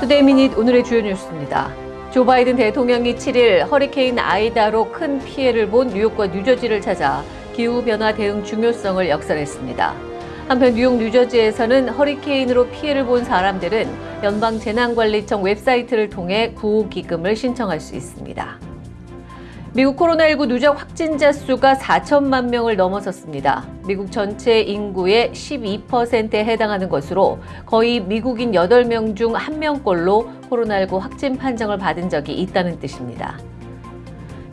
Today Minute 오늘의 주요 뉴스입니다. 조 바이든 대통령이 7일 허리케인 아이다로 큰 피해를 본 뉴욕과 뉴저지를 찾아 기후변화 대응 중요성을 역설했습니다. 한편 뉴욕 뉴저지에서는 허리케인으로 피해를 본 사람들은 연방재난관리청 웹사이트를 통해 구호기금을 신청할 수 있습니다. 미국 코로나19 누적 확진자 수가 4천만 명을 넘어섰습니다. 미국 전체 인구의 12%에 해당하는 것으로 거의 미국인 8명 중 1명꼴로 코로나19 확진 판정을 받은 적이 있다는 뜻입니다.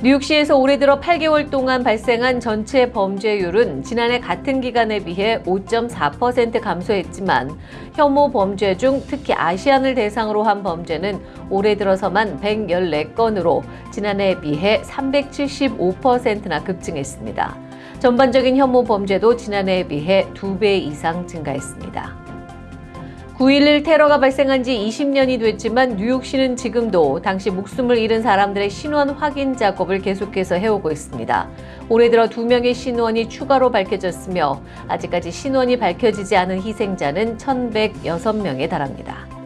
뉴욕시에서 올해 들어 8개월 동안 발생한 전체 범죄율은 지난해 같은 기간에 비해 5.4% 감소했지만 혐오 범죄 중 특히 아시안을 대상으로 한 범죄는 올해 들어서만 114건으로 지난해에 비해 375%나 급증했습니다. 전반적인 혐오 범죄도 지난해에 비해 2배 이상 증가했습니다. 9.11 테러가 발생한 지 20년이 됐지만 뉴욕시는 지금도 당시 목숨을 잃은 사람들의 신원 확인 작업을 계속해서 해오고 있습니다. 올해 들어 두 명의 신원이 추가로 밝혀졌으며 아직까지 신원이 밝혀지지 않은 희생자는 1,106명에 달합니다.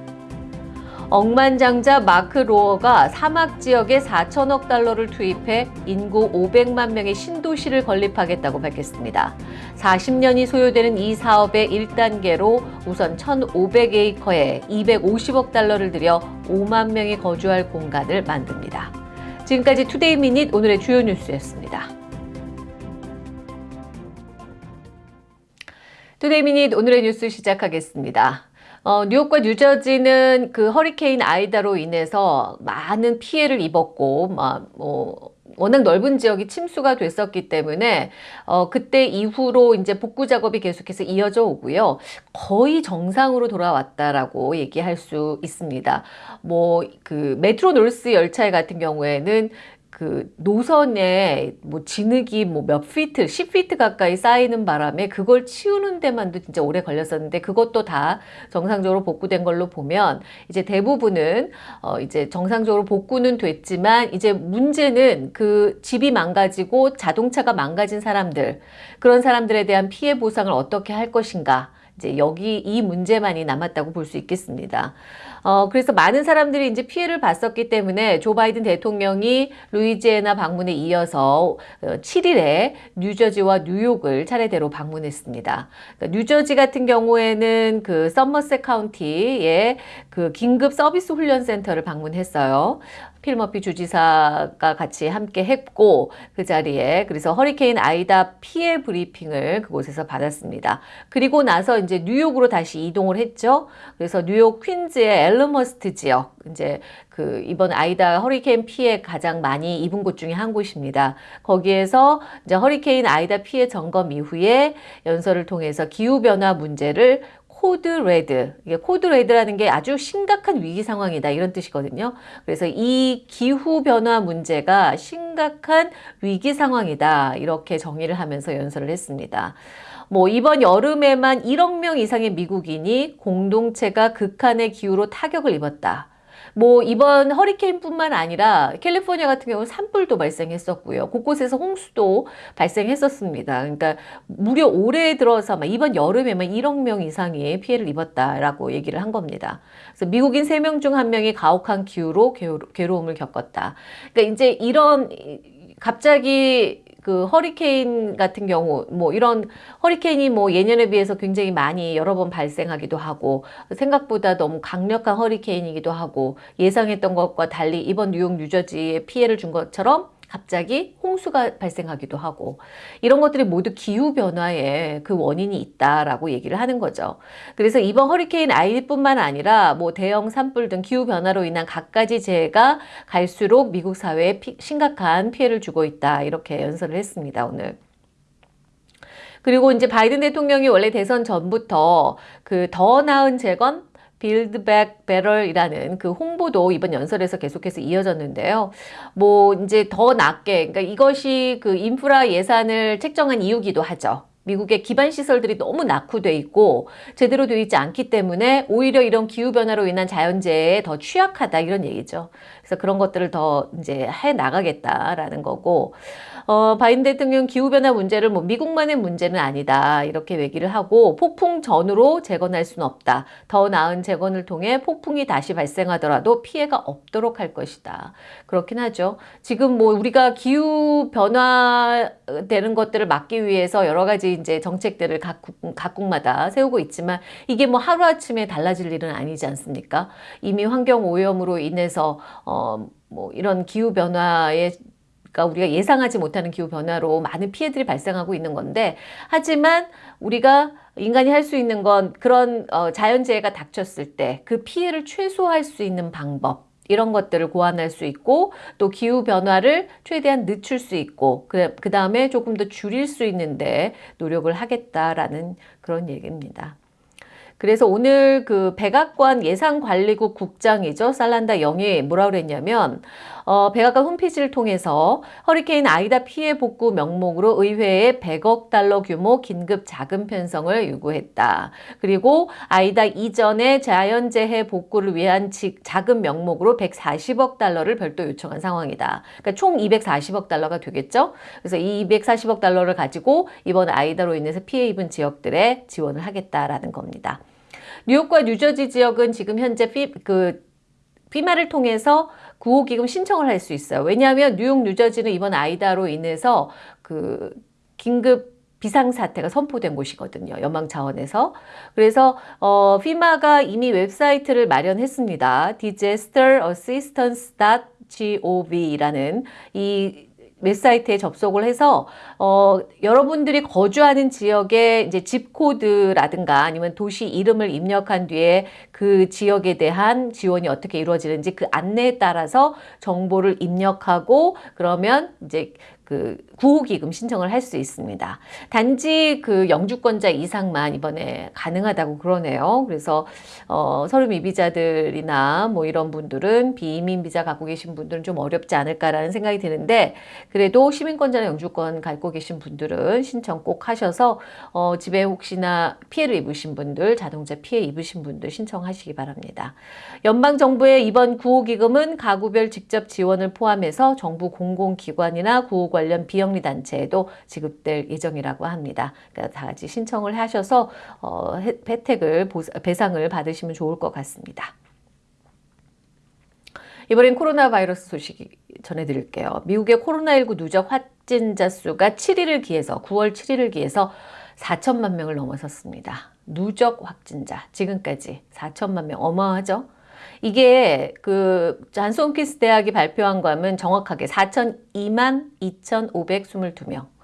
억만장자 마크 로어가 사막 지역에 4천억 달러를 투입해 인구 500만 명의 신도시를 건립하겠다고 밝혔습니다. 40년이 소요되는 이 사업의 1단계로 우선 1,500에이커에 250억 달러를 들여 5만 명이 거주할 공간을 만듭니다. 지금까지 Today Minute 오늘의 주요 뉴스였습니다. Today Minute 오늘의 뉴스 시작하겠습니다. 어, 뉴욕과 뉴저지는 그 허리케인 아이다로 인해서 많은 피해를 입었고, 막, 뭐, 워낙 넓은 지역이 침수가 됐었기 때문에 어 그때 이후로 이제 복구 작업이 계속해서 이어져 오고요. 거의 정상으로 돌아왔다라고 얘기할 수 있습니다. 뭐 그 Metro-North 열차 같은 경우에는 그 노선에 뭐 진흙이 뭐 몇 피트, 10피트 가까이 쌓이는 바람에 그걸 치우는 데만도 진짜 오래 걸렸었는데 그것도 다 정상적으로 복구된 걸로 보면 이제 대부분은 어 이제 정상적으로 복구는 됐지만 이제 문제는 그 집이 망가지고 자동차가 망가진 사람들 그런 사람들에 대한 피해 보상을 어떻게 할 것인가 이제 여기 이 문제만이 남았다고 볼 수 있겠습니다. 어, 그래서 많은 사람들이 이제 피해를 봤었기 때문에 조 바이든 대통령이 루이지애나 방문에 이어서 7일에 어, 뉴저지와 뉴욕을 차례대로 방문했습니다. 그러니까 뉴저지 같은 경우에는 그 썸머셋 카운티의 그 긴급 서비스 훈련 센터를 방문했어요. 필 머피 주지사가 같이 함께 했고 그 자리에 그래서 허리케인 아이다 피해 브리핑을 그곳에서 받았습니다. 그리고 나서 이제 뉴욕으로 다시 이동을 했죠. 그래서 뉴욕 퀸즈의 엘머스트 지역 이제 그 이번 아이다 허리케인 피해 가장 많이 입은 곳 중에 한 곳입니다. 거기에서 이제 허리케인 아이다 피해 점검 이후에 연설을 통해서 기후 변화 문제를 code red. 이게 code red라는 게 아주 심각한 위기 상황이다. 이런 뜻이거든요. 그래서 이 기후 변화 문제가 심각한 위기 상황이다. 이렇게 정의를 하면서 연설을 했습니다. 뭐 이번 여름에만 1억 명 이상의 미국인이 공동체가 극한의 기후로 타격을 입었다. 뭐 이번 허리케인뿐만 아니라 캘리포니아 같은 경우는 산불도 발생했었고요. 곳곳에서 홍수도 발생했었습니다. 그러니까 무려 올해 들어서 이번 여름에만 1억 명 이상이 피해를 입었다라고 얘기를 한 겁니다. 그래서 미국인 3명 중 1명이 가혹한 기후로 괴로움을 겪었다. 그러니까 이제 이런 갑자기 그 허리케인 같은 경우 뭐 이런 허리케인이 뭐 예년에 비해서 굉장히 많이 여러 번 발생하기도 하고 생각보다 너무 강력한 허리케인이기도 하고 예상했던 것과 달리 이번 뉴욕 뉴저지에 피해를 준 것처럼 갑자기 홍수가 발생하기도 하고 이런 것들이 모두 기후변화의 그 원인이 있다라고 얘기를 하는 거죠. 그래서 이번 허리케인 아이뿐만 아니라 뭐 대형 산불 등 기후변화로 인한 갖가지 재해가 갈수록 미국 사회에 피, 심각한 피해를 주고 있다 이렇게 연설을 했습니다 오늘. 그리고 이제 바이든 대통령이 원래 대선 전부터 그 더 나은 재건 Build Back Better이라는 그 홍보도 이번 연설에서 계속해서 이어졌는데요. 뭐 이제 더 낮게, 그러니까 이것이 그 인프라 예산을 책정한 이유기도 하죠. 미국의 기반 시설들이 너무 낙후돼 있고 제대로 되어 있지 않기 때문에 오히려 이런 기후 변화로 인한 자연재해에 더 취약하다 이런 얘기죠. 그래서 그런 것들을 더 이제 해 나가겠다라는 거고 어, 바이든 대통령 기후변화 문제를 뭐 미국만의 문제는 아니다. 이렇게 얘기를 하고 폭풍 전으로 재건할 수는 없다. 더 나은 재건을 통해 폭풍이 다시 발생하더라도 피해가 없도록 할 것이다. 그렇긴 하죠. 지금 뭐 우리가 기후 변화 되는 것들을 막기 위해서 여러 가지 이제 정책들을 각국, 각국마다 세우고 있지만 이게 뭐 하루아침에 달라질 일은 아니지 않습니까? 이미 환경 오염으로 인해서 어, 뭐 이런 기후 변화에 그러니까 우리가 예상하지 못하는 기후 변화로 많은 피해들이 발생하고 있는 건데 하지만 우리가 인간이 할 수 있는 건 그런 어, 자연재해가 닥쳤을 때 그 피해를 최소화할 수 있는 방법 이런 것들을 고안할 수 있고 또 기후 변화를 최대한 늦출 수 있고 그, 그 다음에 조금 더 줄일 수 있는데 노력을 하겠다라는 그런 얘기입니다. 그래서 오늘 그 백악관 예산관리국 국장이죠. 살란다 영이 뭐라 그랬냐면 어, 백악관 홈페이지를 통해서 허리케인 아이다 피해 복구 명목으로 의회에 100억 달러 규모 긴급 자금 편성을 요구했다. 그리고 아이다 이전의 자연재해 복구를 위한 자금 명목으로 140억 달러를 별도 요청한 상황이다. 그러니까 총 240억 달러가 되겠죠. 그래서 이 240억 달러를 가지고 이번 아이다로 인해서 피해 입은 지역들에 지원을 하겠다라는 겁니다. 뉴욕과 뉴저지 지역은 지금 현재 피, 그 FEMA를 통해서 구호기금 신청을 할 수 있어요. 왜냐하면 뉴욕, 뉴저지는 이번 아이다로 인해서 그 긴급 비상사태가 선포된 곳이거든요. 연방 차원에서. 그래서 어, FEMA가 이미 웹사이트를 마련했습니다. disasterassistance.gov라는 이 웹사이트에 접속을 해서 어, 여러분들이 거주하는 지역의 이제 집 코드라든가 아니면 도시 이름을 입력한 뒤에 그 지역에 대한 지원이 어떻게 이루어지는지 그 안내에 따라서 정보를 입력하고 그러면 이제 그 구호기금 신청을 할 수 있습니다. 단지 그 영주권자 이상만 이번에 가능하다고 그러네요. 그래서 어, 서류 미비자들이나 뭐 이런 분들은 비이민 비자 갖고 계신 분들은 좀 어렵지 않을까라는 생각이 드는데 그래도 시민권자나 영주권 갖고 계신 분들은 신청 꼭 하셔서 어, 집에 혹시나 피해를 입으신 분들 자동차 피해 입으신 분들 신청하시기 바랍니다. 연방정부의 이번 구호기금은 가구별 직접 지원을 포함해서 정부 공공기관이나 구호 관련 비 영리 단체에도 지급될 예정이라고 합니다. 그러니까 다 같이 신청을 하셔서 어, 혜택을 배상을 받으시면 좋을 것 같습니다. 이번엔 코로나 바이러스 소식 전해드릴게요. 미국의 코로나19 누적 확진자 수가 7일을 기해서 9월 7일을 기해서 4천만 명을 넘어섰습니다. 누적 확진자 지금까지 4천만 명 어마어마하죠? 이게 그 잔스 홈키스 대학이 발표한 거하면 정확하게 4,002만 2,522명.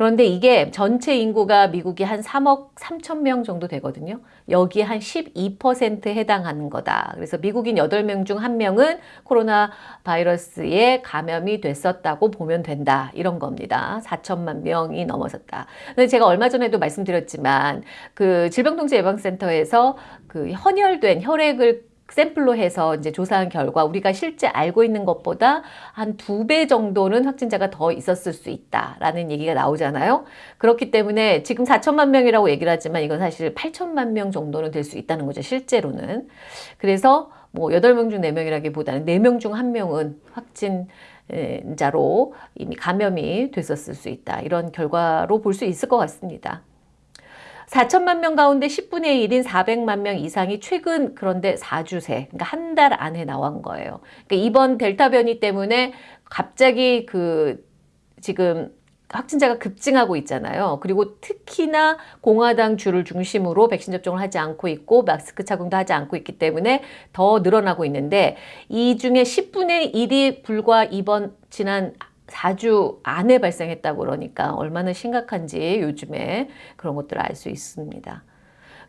그런데 이게 전체 인구가 미국이 한 3억 3천 명 정도 되거든요. 여기 한 12%에 해당하는 거다. 그래서 미국인 8명 중 1명은 코로나 바이러스에 감염이 됐었다고 보면 된다. 이런 겁니다. 4천만 명이 넘어섰다. 근데 제가 얼마 전에도 말씀드렸지만 그 질병통제예방센터에서 그 헌혈된 혈액을 샘플로 해서 이제 조사한 결과 우리가 실제 알고 있는 것보다 한 두 배 정도는 확진자가 더 있었을 수 있다라는 얘기가 나오잖아요. 그렇기 때문에 지금 4천만 명이라고 얘기를 하지만 이건 사실 8천만 명 정도는 될 수 있다는 거죠. 실제로는. 그래서 뭐 8명 중 4명이라기보다는 4명 중 1명은 확진자로 이미 감염이 됐었을 수 있다. 이런 결과로 볼 수 있을 것 같습니다. 4천만 명 가운데 10분의 1인 400만 명 이상이 최근 그런데 4주 새, 그러니까 한 달 안에 나온 거예요. 그러니까 이번 델타 변이 때문에 갑자기 그 지금 확진자가 급증하고 있잖아요. 그리고 특히나 공화당 주를 중심으로 백신 접종을 하지 않고 있고 마스크 착용도 하지 않고 있기 때문에 더 늘어나고 있는데 이 중에 10분의 1이 불과 이번 지난 4주 안에 발생했다고 그러니까 얼마나 심각한지 요즘에 그런 것들을 알 수 있습니다.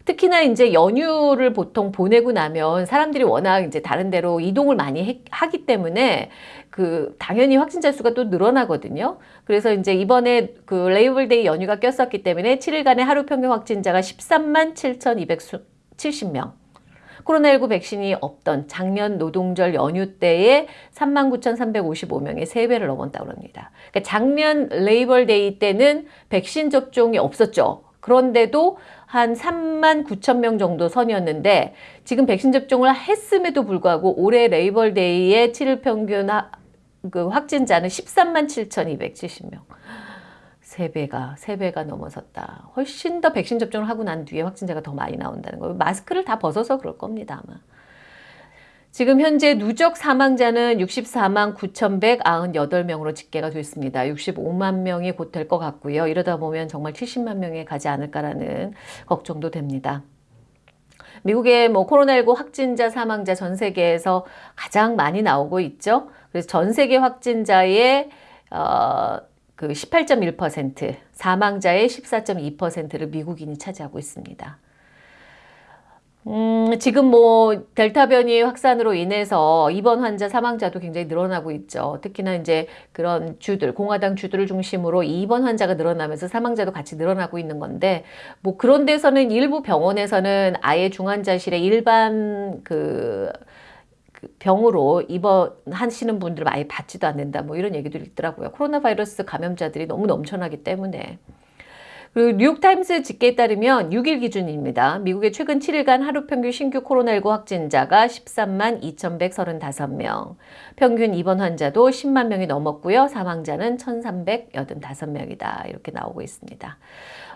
특히나 이제 연휴를 보통 보내고 나면 사람들이 워낙 이제 다른 데로 이동을 많이 해, 하기 때문에 그 당연히 확진자 수가 또 늘어나거든요. 그래서 이제 이번에 그 Labor Day 연휴가 꼈었기 때문에 7일간의 하루 평균 확진자가 13만 7,270명. 코로나19 백신이 없던 작년 노동절 연휴 때에 39,355명의 3배를 넘었다고 합니다. 그러니까 작년 Labor Day 때는 백신 접종이 없었죠. 그런데도 한 3만 9천 명 정도 선이었는데 지금 백신 접종을 했음에도 불구하고 올해 레이벌데이의 7일 평균 그 확진자는 13만 7,270명. 세 배가 세 배가 넘어섰다. 훨씬 더 백신 접종을 하고 난 뒤에 확진자가 더 많이 나온다는 거예요. 마스크를 다 벗어서 그럴 겁니다 아마. 지금 현재 누적 사망자는 64만 9,198명으로 집계가 됐습니다. 65만 명이 곧 될 것 같고요. 이러다 보면 정말 70만 명에 가지 않을까라는 걱정도 됩니다. 미국의 뭐 코로나19 확진자 사망자 전 세계에서 가장 많이 나오고 있죠. 그래서 전 세계 확진자의 어, 그 18.1%, 사망자의 14.2%를 미국인이 차지하고 있습니다. 음, 지금 뭐 델타 변이 확산으로 인해서 입원 환자 사망자도 굉장히 늘어나고 있죠. 특히나 이제 그런 주들, 공화당 주들을 중심으로 입원 환자가 늘어나면서 사망자도 같이 늘어나고 있는 건데 뭐 그런 데서는 일부 병원에서는 아예 중환자실에 일반 그 병으로 입원하시는 분들을 아예 받지도 않는다. 뭐 이런 얘기도 있더라고요. 코로나 바이러스 감염자들이 너무 넘쳐나기 때문에. 그리고 뉴욕타임스 집계에 따르면 6일 기준입니다. 미국의 최근 7일간 하루 평균 신규 코로나19 확진자가 13만 2,135명, 평균 입원 환자도 10만 명이 넘었고요. 사망자는 1,385명이다. 이렇게 나오고 있습니다.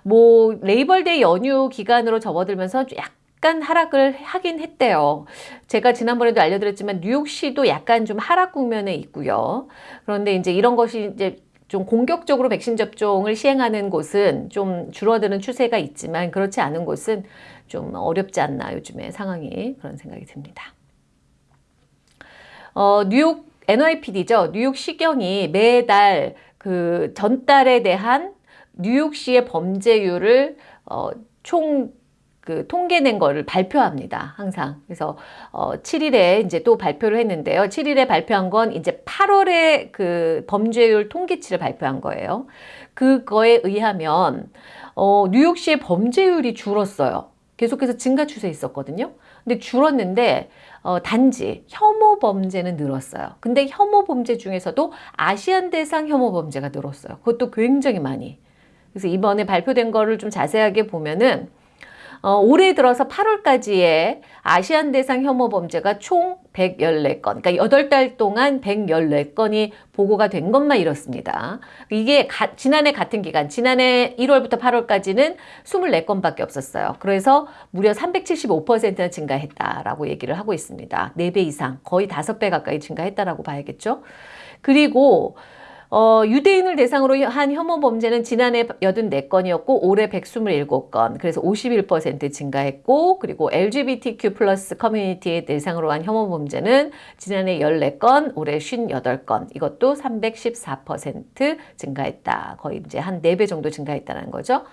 뭐 Labor Day 연휴 기간으로 접어들면서 약 약간 하락을 하긴 했대요. 제가 지난번에도 알려드렸지만 뉴욕시도 약간 좀 하락 국면에 있고요. 그런데 이제 이런 것이 이제 좀 공격적으로 백신 접종을 시행하는 곳은 좀 줄어드는 추세가 있지만 그렇지 않은 곳은 좀 어렵지 않나 요즘에 상황이 그런 생각이 듭니다. 어, 뉴욕 NYPD죠. 뉴욕 시경이 매달 그 전달에 대한 뉴욕시의 범죄율을 어, 총 그 통계 낸 거를 발표합니다. 항상. 그래서 어 7일에 이제 또 발표를 했는데요. 7일에 발표한 건 이제 8월에 그 범죄율 통계치를 발표한 거예요. 그거에 의하면 어 뉴욕시의 범죄율이 줄었어요. 계속해서 증가 추세에 있었거든요. 근데 줄었는데 어, 단지 혐오 범죄는 늘었어요. 근데 혐오 범죄 중에서도 아시안 대상 혐오 범죄가 늘었어요. 그것도 굉장히 많이. 그래서 이번에 발표된 거를 좀 자세하게 보면은 어, 올해 들어서 8월까지의 아시안 대상 혐오 범죄가 총 114건, 그러니까 8달 동안 114건이 보고가 된 것만 이렇습니다. 이게 가, 지난해 같은 기간, 지난해 1월부터 8월까지는 24건밖에 없었어요. 그래서 무려 375%나 증가했다라고 얘기를 하고 있습니다. 4배 이상, 거의 5배 가까이 증가했다라고 봐야겠죠. 그리고 어, 유대인을 대상으로 한 혐오 범죄는 지난해 84건이었고 올해 127건 그래서 51% 증가했고 그리고 LGBTQ 플러스 커뮤니티에 대상으로 한 혐오 범죄는 지난해 14건 올해 58건 이것도 314% 증가했다. 거의 이제 한 4배 정도 증가했다는 거죠.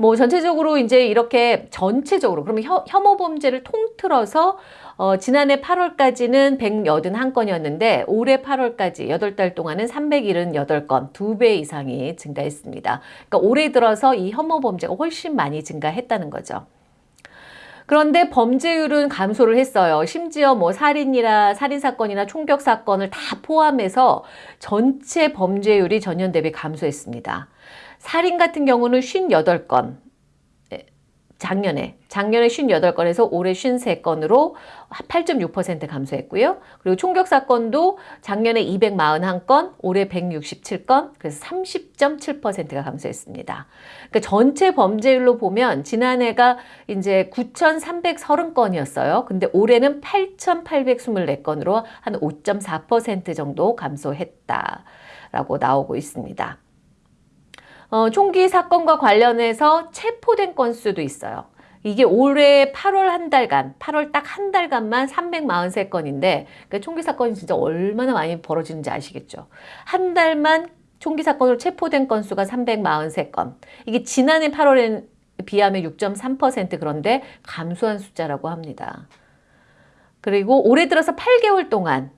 뭐 전체적으로 이제 이렇게 전체적으로 그러면 혐오 범죄를 통틀어서 어, 지난해 8월까지는 181건이었는데 올해 8월까지 8달 동안은 378건, 2배 이상이 증가했습니다. 그러니까 올해 들어서 이 혐오 범죄가 훨씬 많이 증가했다는 거죠. 그런데 범죄율은 감소를 했어요. 심지어 뭐 살인이나 살인사건이나 총격사건을 다 포함해서 전체 범죄율이 전년 대비 감소했습니다. 살인 같은 경우는 58건, 작년에 작년에 58건에서 올해 53건으로 8.6% 감소했고요. 그리고 총격 사건도 작년에 241건, 올해 167건, 그래서 30.7%가 감소했습니다. 그러니까 전체 범죄율로 보면 지난해가 이제 9,330건이었어요. 근데 올해는 8,824건으로 한 5.4% 정도 감소했다라고 나오고 있습니다. 어, 총기 사건과 관련해서 체포된 건수도 있어요. 이게 올해 8월 한 달간, 8월 딱 한 달간만 343건인데 그러니까 총기 사건이 진짜 얼마나 많이 벌어지는지 아시겠죠? 한 달만 총기 사건으로 체포된 건수가 343건. 이게 지난해 8월에 비하면 6.3% 그런데 감소한 숫자라고 합니다. 그리고 올해 들어서 8개월 동안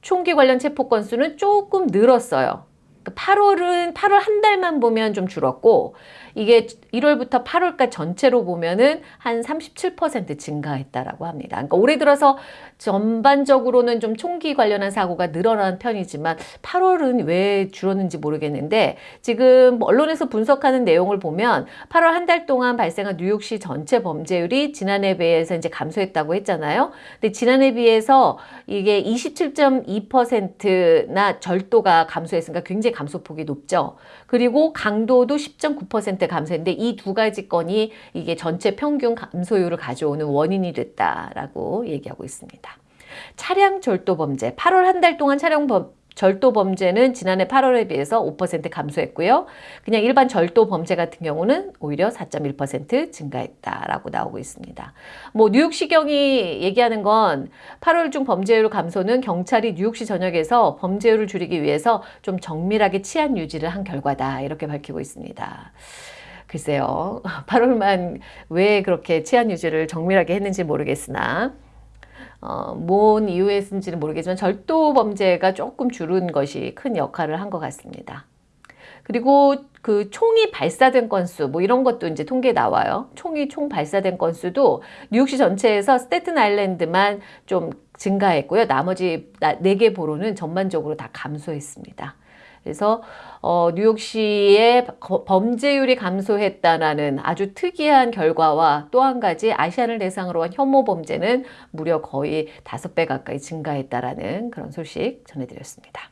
총기 관련 체포 건수는 조금 늘었어요. 8월은 8월 한 달만 보면 좀 줄었고 이게 1월부터 8월까지 전체로 보면은 한 37% 증가했다라고 합니다. 그러니까 올해 들어서 전반적으로는 좀 총기 관련한 사고가 늘어난 편이지만 8월은 왜 줄었는지 모르겠는데 지금 언론에서 분석하는 내용을 보면 8월 한 달 동안 발생한 뉴욕시 전체 범죄율이 지난해 비해서 이제 감소했다고 했잖아요. 근데 지난해 비해서 이게 27.2%나 절도가 감소했으니까 굉장히 감소폭이 높죠. 그리고 강도도 10.9% 감소했는데 이 두 가지 건이 이게 전체 평균 감소율을 가져오는 원인이 됐다라고 얘기하고 있습니다. 차량 절도 범죄 8월 한 달 동안 차량 범, 절도 범죄는 지난해 8월에 비해서 5% 감소했고요. 그냥 일반 절도 범죄 같은 경우는 오히려 4.1% 증가했다라고 나오고 있습니다. 뭐 뉴욕시경이 얘기하는 건 8월 중 범죄율 감소는 경찰이 뉴욕시 전역에서 범죄율을 줄이기 위해서 좀 정밀하게 치안 유지를 한 결과다 이렇게 밝히고 있습니다. 글쎄요. 8월만 왜 그렇게 치안 유지를 정밀하게 했는지 모르겠으나 어, 뭔 이유였는지는 모르겠지만 절도 범죄가 조금 줄은 것이 큰 역할을 한 것 같습니다. 그리고 그 총이 발사된 건수 뭐 이런 것도 이제 통계 나와요. 총이 총 발사된 건수도 뉴욕시 전체에서 스테튼 아일랜드만 좀 증가했고요. 나머지 네 개 보로는 전반적으로 다 감소했습니다. 그래서 어, 뉴욕시의 범죄율이 감소했다라는 아주 특이한 결과와 또 한 가지 아시안을 대상으로 한 혐오 범죄는 무려 거의 다섯 배 가까이 증가했다라는 그런 소식 전해드렸습니다.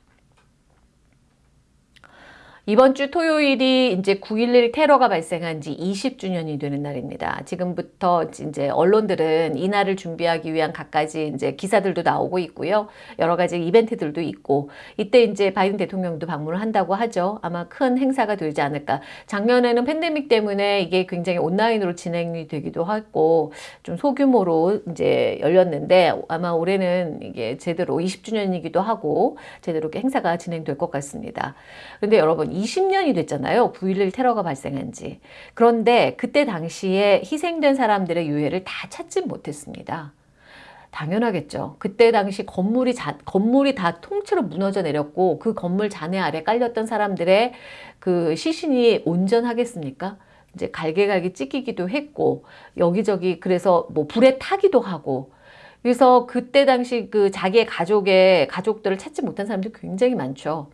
이번 주 토요일이 이제 9.11 테러가 발생한 지 20주년이 되는 날입니다. 지금부터 이제 언론들은 이 날을 준비하기 위한 갖가지 이제 기사들도 나오고 있고요. 여러 가지 이벤트들도 있고 이때 이제 바이든 대통령도 방문을 한다고 하죠. 아마 큰 행사가 되지 않을까. 작년에는 팬데믹 때문에 이게 굉장히 온라인으로 진행이 되기도 했고 좀 소규모로 이제 열렸는데 아마 올해는 이게 제대로 20주년이기도 하고 제대로 행사가 진행될 것 같습니다. 그런데 여러분 20년이 됐잖아요. 9.11 테러가 발생한 지. 그런데 그때 당시에 희생된 사람들의 유해를 다 찾지 못했습니다. 당연하겠죠. 그때 당시 건물이 자, 건물이 다 통째로 무너져 내렸고 그 건물 잔해 아래 깔렸던 사람들의 그 시신이 온전하겠습니까? 이제 갈게갈게 찢기기도 했고 여기저기 그래서 뭐 불에 타기도 하고 그래서 그때 당시 그 자기의 가족의 가족들을 찾지 못한 사람들이 굉장히 많죠.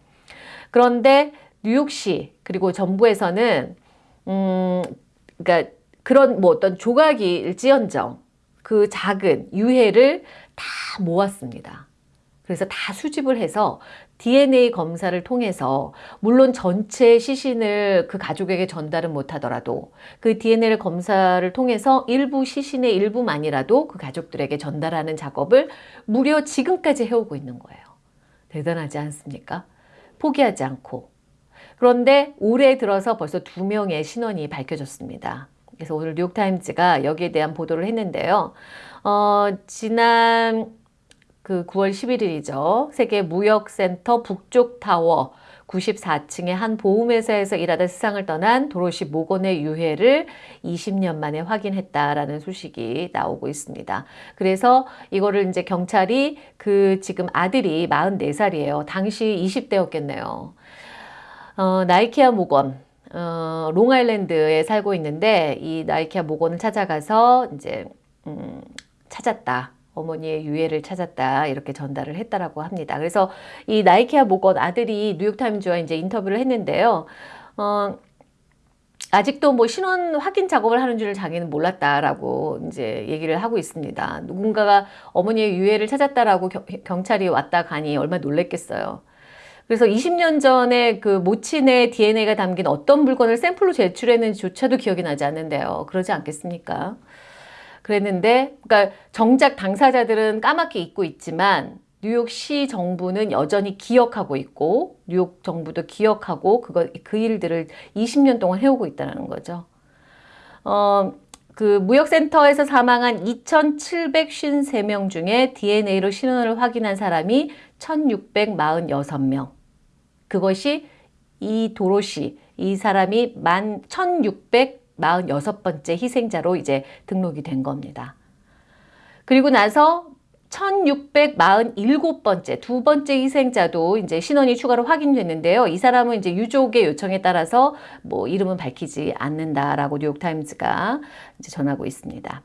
그런데 뉴욕시 그리고 정부에서는 음 그러니까 그런 뭐 어떤 조각일지언정 그 작은 유해를 다 모았습니다. 그래서 다 수집을 해서 DNA 검사를 통해서 물론 전체 시신을 그 가족에게 전달은 못하더라도 그 DNA 검사를 통해서 일부 시신의 일부만이라도 그 가족들에게 전달하는 작업을 무려 지금까지 해오고 있는 거예요. 대단하지 않습니까? 포기하지 않고 그런데 올해 들어서 벌써 두 명의 신원이 밝혀졌습니다. 그래서 오늘 뉴욕타임즈가 여기에 대한 보도를 했는데요. 어, 지난 그 9월 11일이죠. 세계 무역센터 북쪽 타워 94층의 한 보험회사에서 일하다 세상을 떠난 도로시 모건의 유해를 20년 만에 확인했다라는 소식이 나오고 있습니다. 그래서 이거를 이제 경찰이 그 지금 아들이 44살이에요. 당시 20대였겠네요. 어, 나이키아 목원 어, 롱아일랜드에 살고 있는데 이 나이키아 목원을 찾아가서 이제 음, 찾았다. 어머니의 유해를 찾았다 이렇게 전달을 했다라고 합니다. 그래서 이 나이키아 목원 아들이 뉴욕타임즈와 이제 인터뷰를 했는데요. 어, 아직도 뭐 신원 확인 작업을 하는 줄을 자기는 몰랐다라고 이제 얘기를 하고 있습니다. 누군가가 어머니의 유해를 찾았다라고 겨, 경찰이 왔다 가니 얼마나 놀랬겠어요. 그래서 20년 전에 그 모친의 DNA가 담긴 어떤 물건을 샘플로 제출했는지조차도 기억이 나지 않는데요. 그러지 않겠습니까? 그랬는데, 그러니까 정작 당사자들은 까맣게 잊고 있지만 뉴욕시 정부는 여전히 기억하고 있고 뉴욕 정부도 기억하고 그거 그 일들을 20년 동안 해오고 있다는 거죠. 어, 그 무역센터에서 사망한 2,753명 중에 DNA로 신원을 확인한 사람이 1,646명. 그것이 이 도로시, 이 사람이 만 1,646번째 희생자로 이제 등록이 된 겁니다. 그리고 나서 1647번째 두 번째 희생자도 이제 신원이 추가로 확인됐는데요. 이 사람은 이제 유족의 요청에 따라서 뭐 이름은 밝히지 않는다라고 뉴욕타임즈가 이제 전하고 있습니다.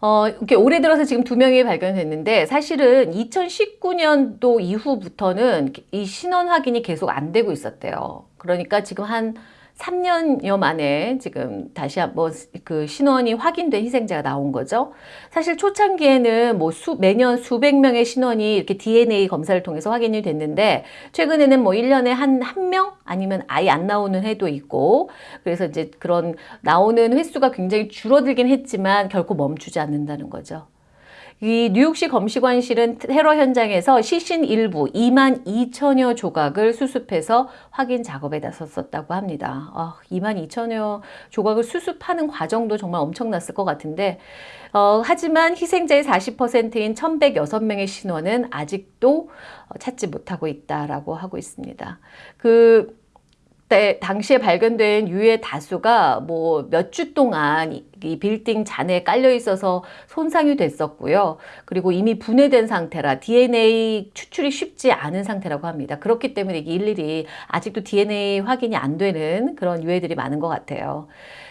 어, 이렇게 올해 들어서 지금 두 명이 발견됐는데 사실은 2019년도 이후부터는 이 신원 확인이 계속 안 되고 있었대요. 그러니까 지금 한 3년여 만에 지금 다시 한번 그 신원이 확인된 희생자가 나온 거죠. 사실 초창기에는 뭐 수, 매년 수백 명의 신원이 이렇게 DNA 검사를 통해서 확인이 됐는데 최근에는 뭐 1년에 한, 한 명? 아니면 아예 안 나오는 해도 있고 그래서 이제 그런 나오는 횟수가 굉장히 줄어들긴 했지만 결코 멈추지 않는다는 거죠. 이 뉴욕시 검시관실은 테러 현장에서 시신 일부 2만 2천여 조각을 수습해서 확인 작업에 나섰었다고 합니다. 아, 2만 2천여 조각을 수습하는 과정도 정말 엄청났을 것 같은데 어, 하지만 희생자의 40%인 1106명의 신원은 아직도 찾지 못하고 있다라고 하고 있습니다. 그 때 당시에 발견된 유해 다수가 뭐 몇 주 동안 이 빌딩 잔에 깔려 있어서 손상이 됐었고요. 그리고 이미 분해된 상태라 DNA 추출이 쉽지 않은 상태라고 합니다. 그렇기 때문에 일일이 아직도 DNA 확인이 안 되는 그런 유해들이 많은 것 같아요.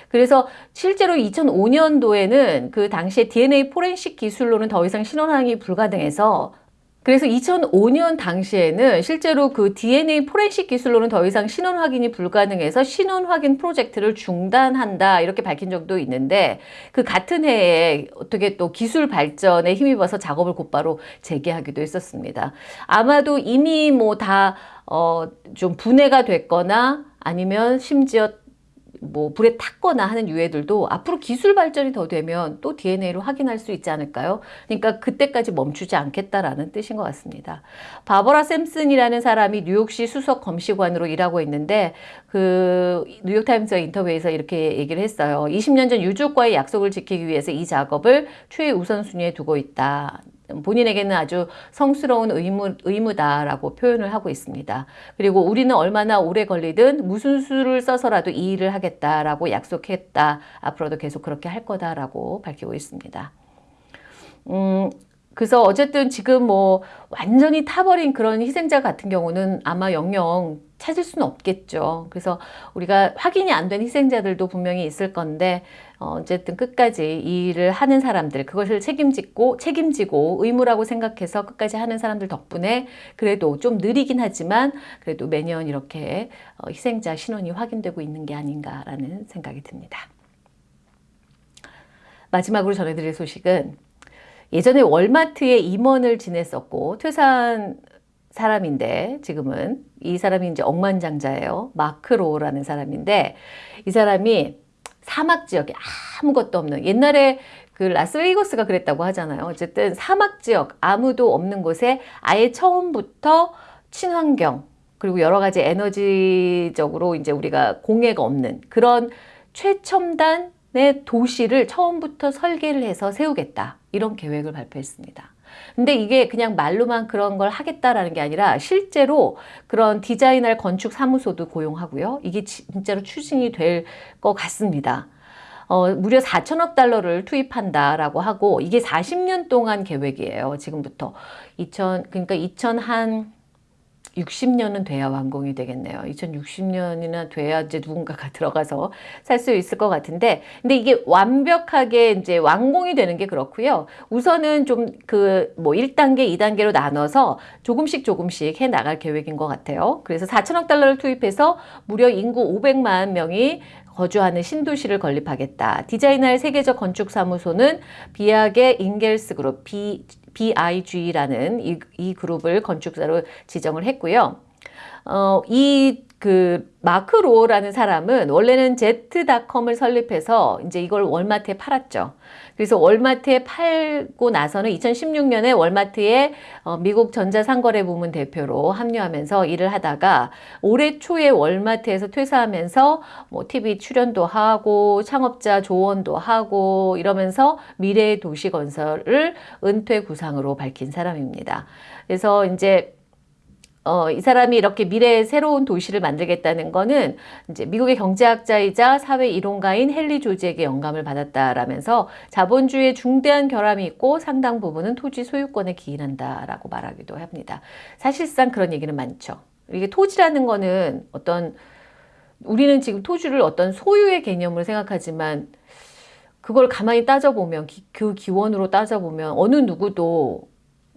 그래서 실제로 2005년도에는 그 당시에 DNA 포렌식 기술로는 더 이상 신원항이 불가능해서 그래서 2005년 당시에는 실제로 그 DNA 포렌식 기술로는 더 이상 신원 확인이 불가능해서 신원 확인 프로젝트를 중단한다 이렇게 밝힌 적도 있는데 그 같은 해에 어떻게 또 기술 발전에 힘입어서 작업을 곧바로 재개하기도 했었습니다. 아마도 이미 뭐 다 어 좀 분해가 됐거나 아니면 심지어 뭐 불에 탔거나 하는 유해들도 앞으로 기술 발전이 더 되면 또 DNA로 확인할 수 있지 않을까요? 그러니까 그때까지 멈추지 않겠다라는 뜻인 것 같습니다. 바버라 샘슨이라는 사람이 뉴욕시 수석 검시관으로 일하고 있는데 그 뉴욕타임스 인터뷰에서 이렇게 얘기를 했어요. 20년 전 유족과의 약속을 지키기 위해서 이 작업을 최우선순위에 두고 있다. 본인에게는 아주 성스러운 의무, 의무다라고 표현을 하고 있습니다. 그리고 우리는 얼마나 오래 걸리든 무슨 수를 써서라도 이 일을 하겠다라고 약속했다. 앞으로도 계속 그렇게 할 거다라고 밝히고 있습니다. 음, 그래서 어쨌든 지금 뭐 완전히 타버린 그런 희생자 같은 경우는 아마 영영 찾을 수는 없겠죠. 그래서 우리가 확인이 안 된 희생자들도 분명히 있을 건데 어, 쨌든 끝까지 이 일을 하는 사람들 그것을 책임지고 책임지고 의무라고 생각해서 끝까지 하는 사람들 덕분에 그래도 좀 느리긴 하지만 그래도 매년 이렇게 어, 희생자 신원이 확인되고 있는 게 아닌가라는 생각이 듭니다. 마지막으로 전해드릴 소식은 예전에 월마트에 임원을 지냈었고 퇴사한 사람인데 지금은 이 사람이 이제 억만장자예요. 마크로라는 사람인데 이 사람이 사막 지역에 아무것도 없는 옛날에 그 라스베이거스가 그랬다고 하잖아요. 어쨌든 사막 지역 아무도 없는 곳에 아예 처음부터 친환경 그리고 여러 가지 에너지적으로 이제 우리가 공해가 없는 그런 최첨단의 도시를 처음부터 설계를 해서 세우겠다. 이런 계획을 발표했습니다. 근데 이게 그냥 말로만 그런 걸 하겠다라는 게 아니라 실제로 그런 디자이너 건축 사무소도 고용하고요. 이게 진짜로 추진이 될 것 같습니다. 어, 무려 4천억 달러를 투입한다라고 하고 이게 40년 동안 계획이에요. 지금부터 2000 그러니까 2000한 60년은 돼야 완공이 되겠네요. 2060년이나 돼야 이제 누군가가 들어가서 살 수 있을 것 같은데, 근데 이게 완벽하게 이제 완공이 되는 게 그렇고요. 우선은 좀 그 뭐 1단계, 2단계로 나눠서 조금씩 조금씩 해 나갈 계획인 것 같아요. 그래서 4천억 달러를 투입해서 무려 인구 500만 명이 거주하는 신도시를 건립하겠다. 디자이너의 세계적 건축사무소는 비약의 인겔스 그룹, 비, BIG라는 이, 이 그룹을 건축사로 지정을 했고요. 어, 이 그 마크로라는 사람은 원래는 제트닷컴을 설립해서 이제 이걸 월마트에 팔았죠. 그래서 월마트에 팔고 나서는 2016년에 월마트에 어, 미국 전자상거래 부문 대표로 합류하면서 일을 하다가 올해 초에 월마트에서 퇴사하면서 뭐 TV 출연도 하고 창업자 조언도 하고 이러면서 미래의 도시 건설을 은퇴 구상으로 밝힌 사람입니다. 그래서 이제 어, 이 사람이 이렇게 미래의 새로운 도시를 만들겠다는 거는 이제 미국의 경제학자이자 사회 이론가인 헨리 조지에게 영감을 받았다라면서 자본주의에 중대한 결함이 있고 상당 부분은 토지 소유권에 기인한다라고 말하기도 합니다. 사실상 그런 얘기는 많죠. 이게 토지라는 거는 어떤 우리는 지금 토지를 어떤 소유의 개념으로 생각하지만 그걸 가만히 따져보면 그 기원으로 따져보면 어느 누구도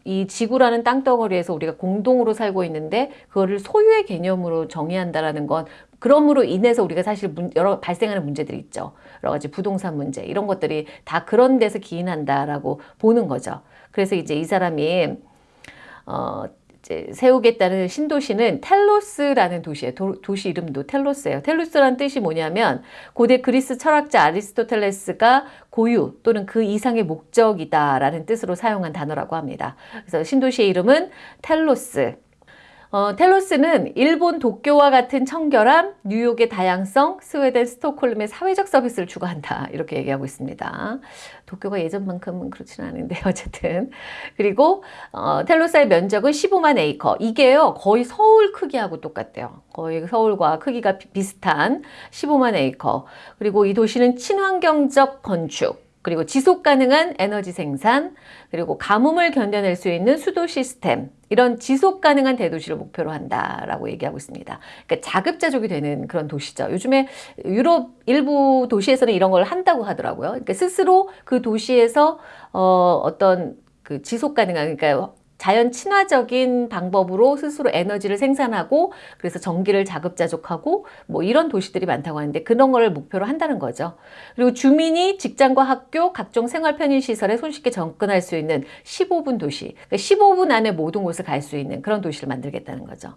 이 지구라는 땅덩어리에서 우리가 공동으로 살고 있는데 그거를 소유의 개념으로 정의한다라는 건 그럼으로 인해서 우리가 사실 문, 여러 발생하는 문제들이 있죠. 여러 가지 부동산 문제 이런 것들이 다 그런 데서 기인한다라고 보는 거죠. 그래서 이제 이 사람이 어 세우겠다는 신도시는 텔로스라는 도시예요. 도, 시 이름도 텔로스예요. 텔로스라는 뜻이 뭐냐면 고대 그리스 철학자 아리스토텔레스가 고유 또는 그 이상의 목적이다라는 뜻으로 사용한 단어라고 합니다. 그래서 신도시의 이름은 텔로스. 어, 텔로스는 일본 도쿄와 같은 청결함, 뉴욕의 다양성, 스웨덴 스톡홀름의 사회적 서비스를 추구한다. 이렇게 얘기하고 있습니다. 도쿄가 예전만큼은 그렇지는 않은데 어쨌든. 그리고 어, 텔로스의 면적은 15만 에이커. 이게요 거의 서울 크기하고 똑같대요. 거의 서울과 크기가 비슷한 15만 에이커. 그리고 이 도시는 친환경적 건축, 그리고 지속 가능한 에너지 생산, 그리고 가뭄을 견뎌낼 수 있는 수도 시스템, 이런 지속 가능한 대도시를 목표로 한다라고 얘기하고 있습니다. 그러니까 자급자족이 되는 그런 도시죠. 요즘에 유럽 일부 도시에서는 이런 걸 한다고 하더라고요. 그러니까 스스로 그 도시에서 어, 어떤 그 지속 가능한 그러니까 자연 친화적인 방법으로 스스로 에너지를 생산하고 그래서 전기를 자급자족하고 뭐 이런 도시들이 많다고 하는데 그런 걸 목표로 한다는 거죠. 그리고 주민이 직장과 학교, 각종 생활 편의 시설에 손쉽게 접근할 수 있는 15분 도시. 그러니까 15분 안에 모든 곳을 갈 수 있는 그런 도시를 만들겠다는 거죠.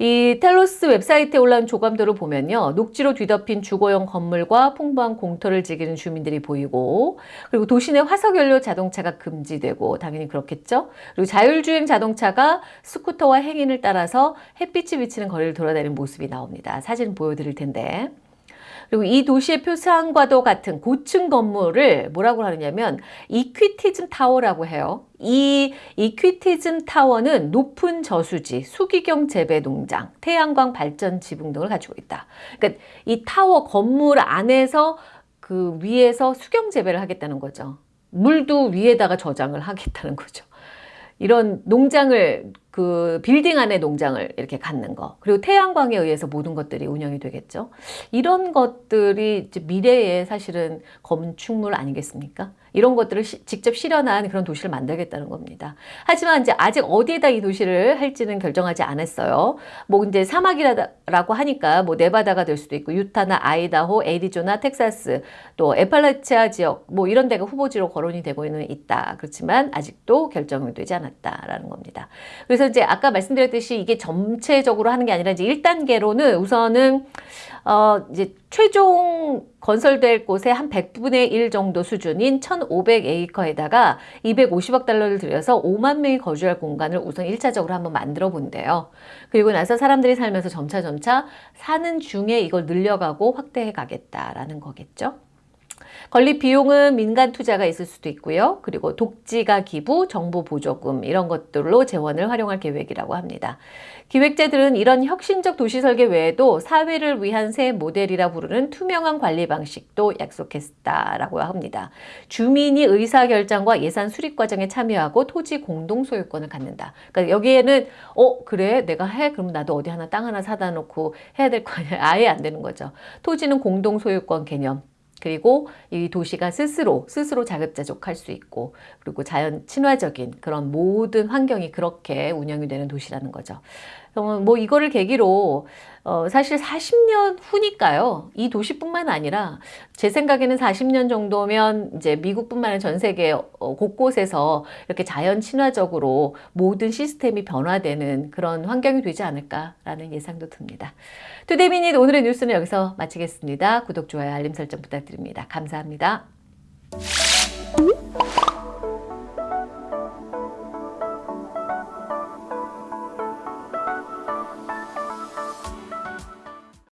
이 텔로스 웹사이트에 올라온 조감도를 보면요. 녹지로 뒤덮인 주거용 건물과 풍부한 공터를 즐기는 주민들이 보이고 그리고 도시 내 화석연료 자동차가 금지되고 당연히 그렇겠죠. 그리고 자율주행 자동차가 스쿠터와 행인을 따라서 햇빛이 비치는 거리를 돌아다니는 모습이 나옵니다. 사진 보여드릴 텐데 그리고 이 도시의 표상과도 같은 고층 건물을 뭐라고 하느냐면 Equitism Tower라고 해요. 이 Equitism Tower는 높은 저수지, 수경 재배 농장, 태양광 발전 지붕 등을 가지고 있다. 그러니까 이 타워 건물 안에서 그 위에서 수경 재배를 하겠다는 거죠. 물도 위에다가 저장을 하겠다는 거죠. 이런 농장을 그 빌딩 안에 농장을 이렇게 갖는 거 그리고 태양광에 의해서 모든 것들이 운영이 되겠죠. 이런 것들이 미래의 사실은 건축물 아니겠습니까? 이런 것들을 시, 직접 실현한 그런 도시를 만들겠다는 겁니다. 하지만 이제 아직 어디에다 이 도시를 할지는 결정하지 않았어요. 뭐 이제 사막이라고 하니까 뭐 네바다가 될 수도 있고 유타나 아이다호, 애리조나, 텍사스 또 에팔라치아 지역 뭐 이런 데가 후보지로 거론이 되고 있는 있다. 그렇지만 아직도 결정이 되지 않았다라는 겁니다. 그래서 이제 아까 말씀드렸듯이 이게 전체적으로 하는 게 아니라 이제 1단계로는 우선은 어 이제 최종 건설될 곳의 한 100분의 1 정도 수준인 1,500에이커에다가 250억 달러를 들여서 5만 명이 거주할 공간을 우선 1차적으로 한번 만들어 본대요. 그리고 나서 사람들이 살면서 점차점차 사는 중에 이걸 늘려가고 확대해 가겠다라는 거겠죠. 건립 비용은 민간 투자가 있을 수도 있고요. 그리고 독지가 기부, 정부 보조금 이런 것들로 재원을 활용할 계획이라고 합니다. 기획자들은 이런 혁신적 도시 설계 외에도 사회를 위한 새 모델이라 부르는 투명한 관리 방식도 약속했다라고 합니다. 주민이 의사결정과 예산 수립 과정에 참여하고 토지 공동 소유권을 갖는다. 그러니까 여기에는 어 그래 내가 해 그럼 나도 어디 하나 땅 하나 사다 놓고 해야 될 거 아니야 아예 안 되는 거죠. 토지는 공동 소유권 개념 그리고 이 도시가 스스로 스스로 자급자족할 수 있고 그리고 자연 친화적인 그런 모든 환경이 그렇게 운영이 되는 도시라는 거죠. 뭐 이거를 계기로 어 사실 40년 후니까요. 이 도시뿐만 아니라 제 생각에는 40년 정도면 이제 미국뿐만 아니라 전 세계 어, 곳곳에서 이렇게 자연 친화적으로 모든 시스템이 변화되는 그런 환경이 되지 않을까라는 예상도 듭니다. 투데이미닛 오늘의 뉴스는 여기서 마치겠습니다. 구독, 좋아요, 알림 설정 부탁드립니다. 감사합니다.